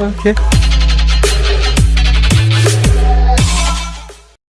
Okay.